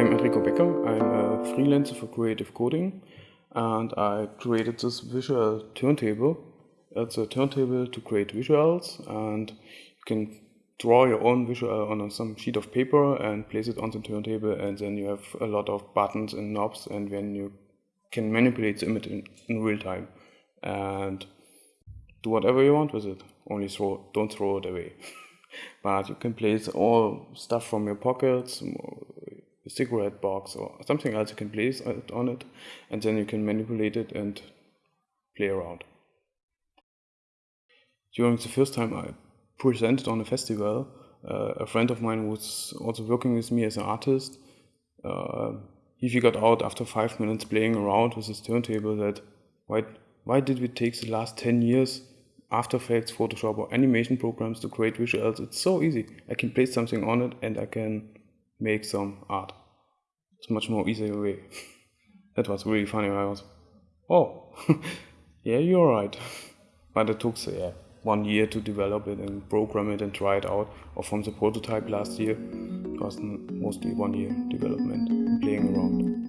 I'm Enrico Becker. I'm a freelancer for creative coding and I created this visual turntable. It's a turntable to create visuals and you can draw your own visual on some sheet of paper and place it on the turntable and then you have a lot of buttons and knobs and then you can manipulate the image in, in real time and do whatever you want with it. Only throw, don't throw it away. but you can place all stuff from your pockets, cigarette box or something else you can place it on it, and then you can manipulate it and play around. During the first time I presented on a festival, uh, a friend of mine was also working with me as an artist. Uh, he figured out after five minutes playing around with his turntable that why why did we take the last 10 years after Effects, Photoshop, or animation programs to create visuals. It's so easy. I can place something on it and I can make some art. It's much more easier way. that was really funny. I was, oh, yeah, you're right. but it took yeah, one year to develop it and program it and try it out. Or from the prototype last year, it was mostly one year development, playing around.